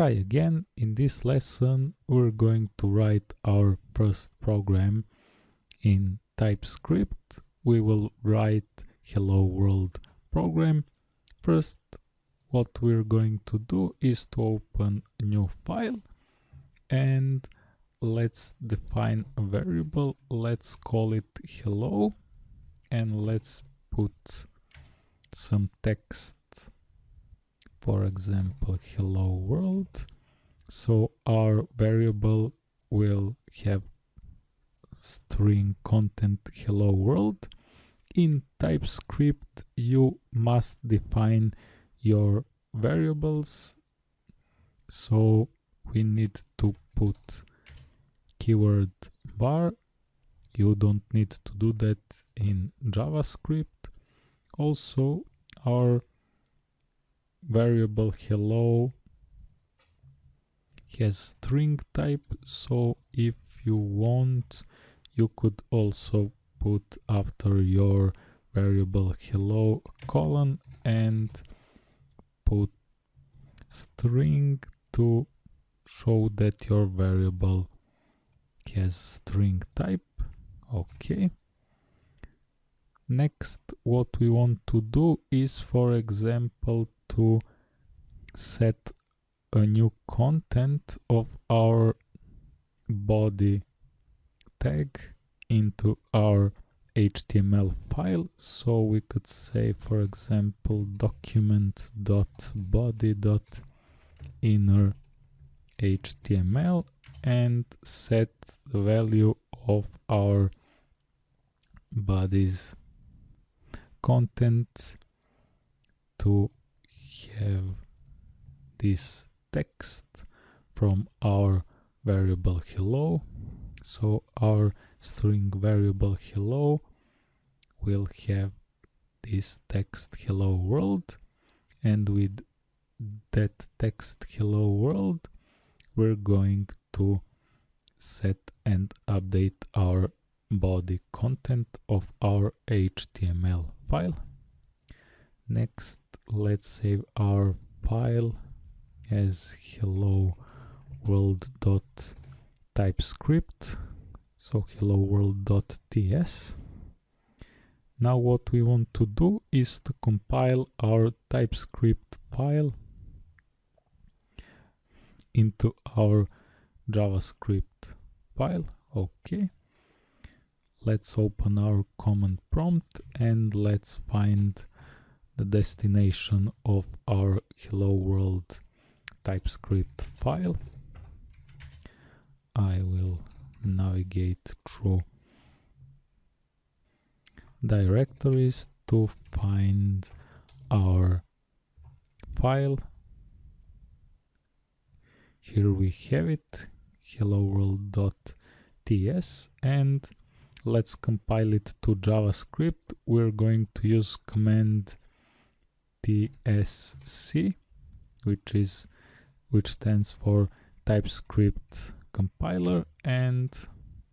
Hi again, in this lesson we're going to write our first program in TypeScript. We will write hello world program. First what we're going to do is to open a new file and let's define a variable. Let's call it hello and let's put some text for example hello world. So our variable will have string content hello world. In typescript you must define your variables. So we need to put keyword var. You don't need to do that in javascript. Also our variable hello has string type so if you want you could also put after your variable hello colon and put string to show that your variable has string type. Okay next what we want to do is for example to set a new content of our body tag into our HTML file. So we could say for example document.body.inner HTML and set the value of our body's content to have this text from our variable hello. So our string variable hello will have this text hello world and with that text hello world we're going to set and update our body content of our HTML file next let's save our file as hello world typescript so hello world ts now what we want to do is to compile our typescript file into our javascript file. Okay let's open our command prompt and let's find the destination of our hello world typescript file. I will navigate through directories to find our file. Here we have it, hello world.ts and let's compile it to JavaScript. We're going to use command TSC, which is which stands for TypeScript compiler, and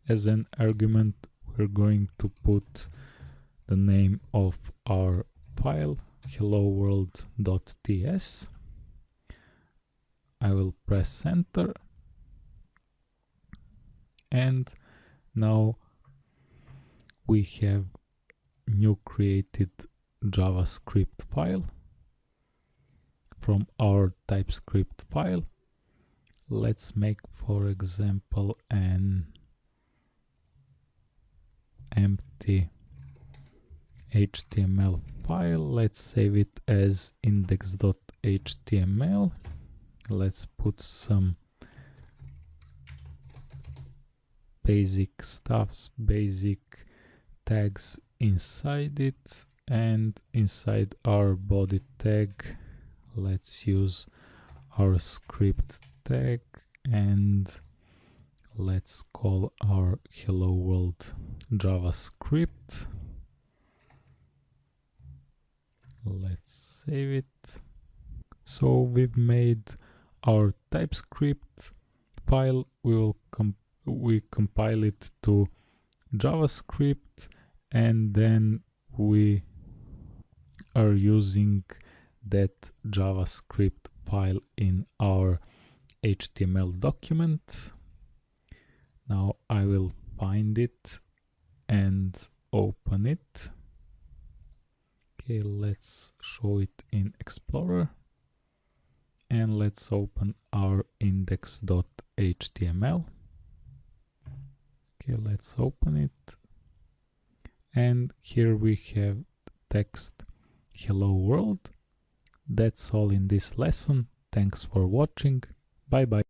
as an argument, we're going to put the name of our file hello world.ts. I will press enter and now we have new created JavaScript file from our TypeScript file. Let's make, for example, an empty HTML file. Let's save it as index.html. Let's put some basic stuffs, basic tags inside it and inside our body tag let's use our script tag and let's call our hello world javascript. Let's save it. So we've made our typescript file. We will comp we compile it to javascript and then we are using that JavaScript file in our HTML document. Now I will find it and open it. Okay, let's show it in Explorer. And let's open our index.html. Okay, let's open it. And here we have text hello world. That's all in this lesson. Thanks for watching. Bye bye.